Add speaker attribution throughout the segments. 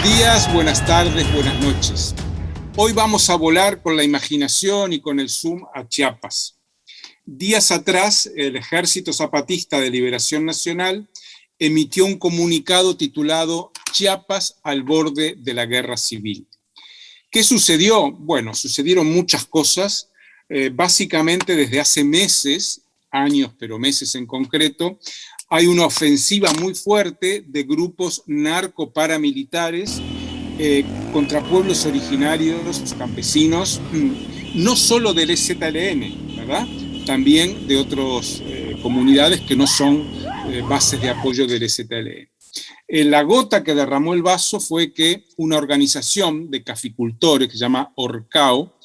Speaker 1: Buenos días, buenas tardes, buenas noches. Hoy vamos a volar con la imaginación y con el zoom a Chiapas. Días atrás, el Ejército Zapatista de Liberación Nacional emitió un comunicado titulado Chiapas al borde de la guerra civil. ¿Qué sucedió? Bueno, sucedieron muchas cosas. Eh, básicamente desde hace meses, años, pero meses en concreto, hay una ofensiva muy fuerte de grupos narcoparamilitares eh, contra pueblos originarios, campesinos, mm, no solo del EZLN, ¿verdad? También de otras eh, comunidades que no son eh, bases de apoyo del EZLN. la gota que derramó el vaso fue que una organización de caficultores que se llama Orcao,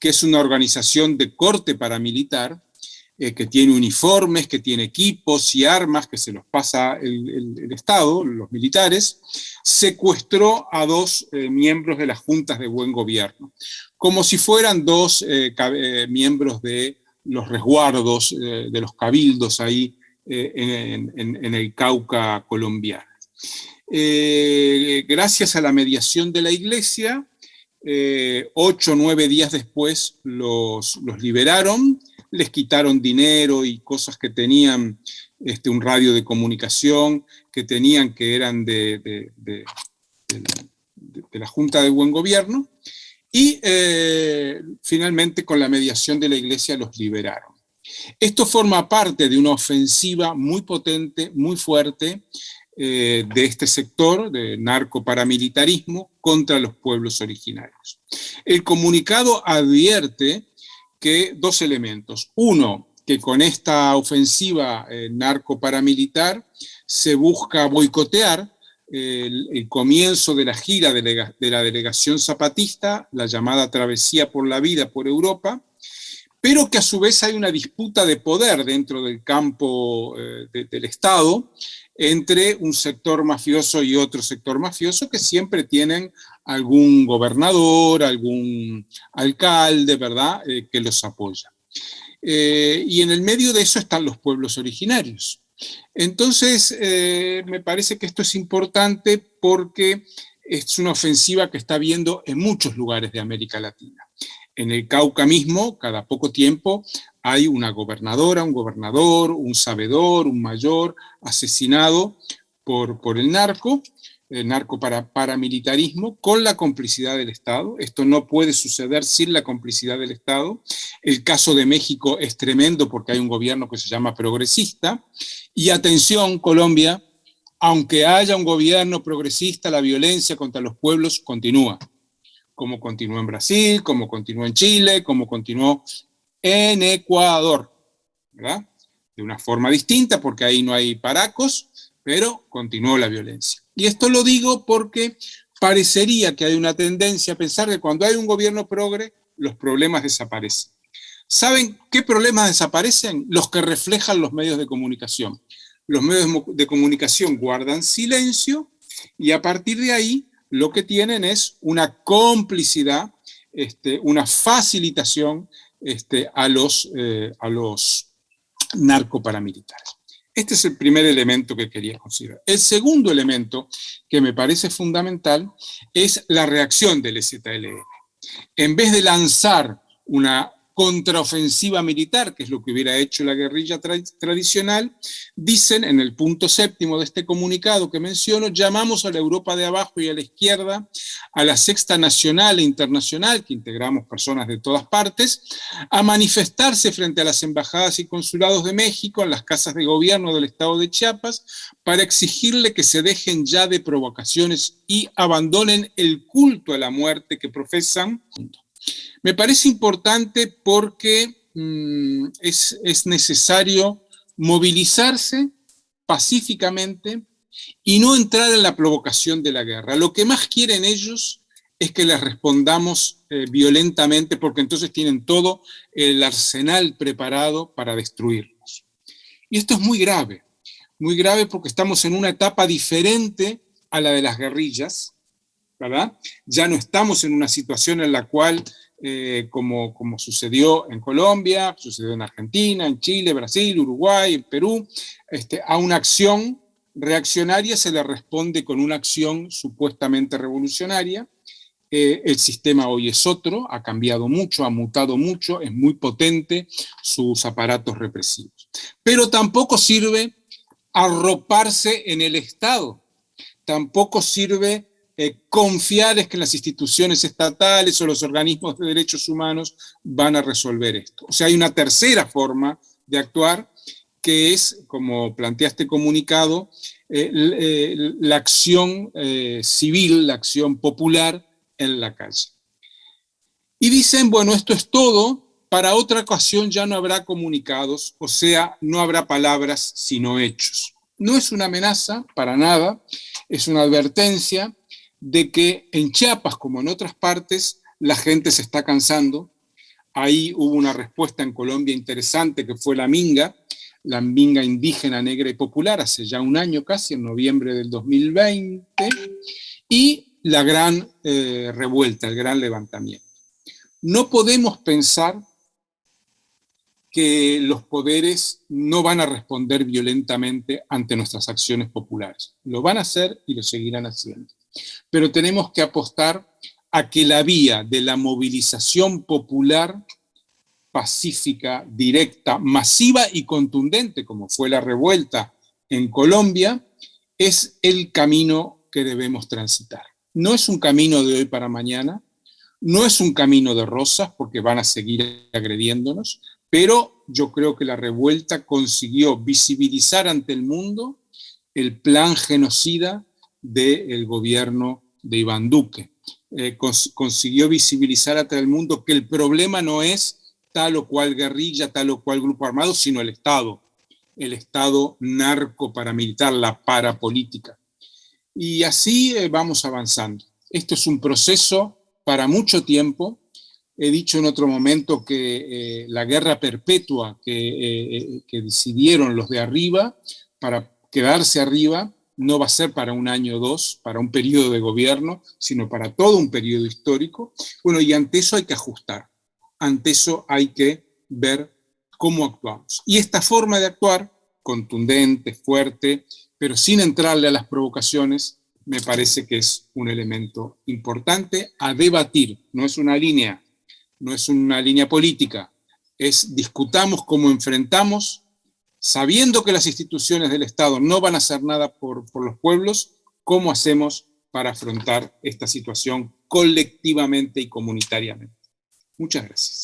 Speaker 1: que es una organización de corte paramilitar, eh, que tiene uniformes, que tiene equipos y armas que se los pasa el, Estado, los militares, secuestró a dos eh, miembros de las juntas de buen gobierno, como si fueran dos eh, miembros de los resguardos, de los cabildos ahí en, el Cauca colombiano. gracias a la mediación de la iglesia, ocho o nueve días después los, los liberaron, les quitaron dinero y cosas que tenían, este, un radio de comunicación, que tenían que eran de, de, la Junta de Buen Gobierno, y eh, finalmente con la mediación de la Iglesia los liberaron. Esto forma parte de una ofensiva muy potente, muy fuerte, eh, de este sector de narcoparamilitarismo contra los pueblos originarios. El comunicado advierte que dos elementos. Uno, que con esta ofensiva eh, narco-paramilitar se busca boicotear el, comienzo de la gira de, la delegación zapatista, la llamada Travesía por la Vida por Europa, pero que a su vez hay una disputa de poder dentro del campo eh, del Estado entre un sector mafioso y otro sector mafioso que siempre tienen algún gobernador, algún alcalde, ¿verdad?, eh, que los apoya. Eh, y en el medio de eso están los pueblos originarios. Entonces, eh, me parece que esto es importante porque es una ofensiva que está viendo en muchos lugares de América Latina. En el Cauca mismo, cada poco tiempo, hay una gobernadora, un gobernador, un sabedor, un mayor asesinado por, por el narco, el narco para, paramilitarismo con la complicidad del Estado. Esto no puede suceder sin la complicidad del Estado. El caso de México es tremendo porque hay un gobierno que se llama progresista. Y atención, Colombia, aunque haya un gobierno progresista, la violencia contra los pueblos continúa. Como continuó en Brasil, como continuó en Chile, como continuó en Ecuador. De una forma distinta porque ahí no hay paracos, pero continuó la violencia. Y esto lo digo porque parecería que hay una tendencia a pensar que cuando hay un gobierno progre, los problemas desaparecen. ¿Saben qué problemas desaparecen? Los que reflejan los medios de comunicación. Los medios de comunicación guardan silencio y a partir de ahí lo que tienen es una complicidad, este, una facilitación este, a, los, eh, a los narcoparamilitares. Este es el primer elemento que quería considerar. El segundo elemento que me parece fundamental es la reacción del EZLN. En vez de lanzar una contraofensiva militar, que es lo que hubiera hecho la guerrilla tradicional, dicen en el punto séptimo de este comunicado que menciono, llamamos a la Europa de abajo y a la izquierda, a la sexta nacional e internacional, que integramos personas de todas partes, a manifestarse frente a las embajadas y consulados de México, en las casas de gobierno del estado de Chiapas, para exigirle que se dejen ya de provocaciones y abandonen el culto a la muerte que profesan. Me parece importante porque mm, es, necesario movilizarse pacíficamente y no entrar en la provocación de la guerra. Lo que más quieren ellos es que les respondamos eh, violentamente porque entonces tienen todo el arsenal preparado para destruirnos. Y esto es muy grave, muy grave porque estamos en una etapa diferente a la de las guerrillas, Ya no estamos en una situación en la cual eh, como, como, sucedió en Colombia, sucedió en Argentina, en Chile, Brasil, Uruguay, en Perú, este, a una acción reaccionaria se le responde con una acción supuestamente revolucionaria. Eh, el sistema hoy es otro, ha cambiado mucho, ha mutado mucho, es muy potente sus aparatos represivos. Pero tampoco sirve arroparse en el Estado, tampoco sirve eh, confiar es que las instituciones estatales o los organismos de derechos humanos van a resolver esto. O sea, hay una tercera forma de actuar que es, como planteaste comunicado, eh, eh, la acción civil, la acción popular en la calle. Y dicen, bueno, esto es todo, para otra ocasión ya no habrá comunicados, o sea, no habrá palabras sino hechos. No es una amenaza, para nada, es una advertencia, de que en Chiapas, como en otras partes, la gente se está cansando. Ahí hubo una respuesta en Colombia interesante que fue la Minga, la Minga indígena, negra y popular, hace ya un año casi, en noviembre del 2020, y la gran eh, revuelta, el gran levantamiento. No podemos pensar que los poderes no van a responder violentamente ante nuestras acciones populares. Lo van a hacer y lo seguirán haciendo pero tenemos que apostar a que la vía de la movilización popular pacífica, directa, masiva y contundente, como fue la revuelta en Colombia, es el camino que debemos transitar. No es un camino de hoy para mañana, no es un camino de rosas, porque van a seguir agrediéndonos, pero yo creo que la revuelta consiguió visibilizar ante el mundo el plan genocida del gobierno de Iván Duque. Eh, consiguió visibilizar a todo el mundo que el problema no es tal o cual guerrilla, tal o cual grupo armado, sino el Estado, el Estado narco-paramilitar, la parapolítica. Y así eh, vamos avanzando. Esto es un proceso para mucho tiempo. He dicho en otro momento que eh, la guerra perpetua que decidieron los de arriba para quedarse arriba no va a ser para un año o dos, para un periodo de gobierno, sino para todo un periodo histórico. Bueno, y ante eso hay que ajustar, ante eso hay que ver cómo actuamos. Y esta forma de actuar, contundente, fuerte, pero sin entrarle a las provocaciones, me parece que es un elemento importante a debatir. No es una línea, no es una línea política, es discutamos cómo enfrentamos sabiendo que las instituciones del Estado no van a hacer nada por, los pueblos, ¿cómo hacemos para afrontar esta situación colectivamente y comunitariamente? Muchas gracias.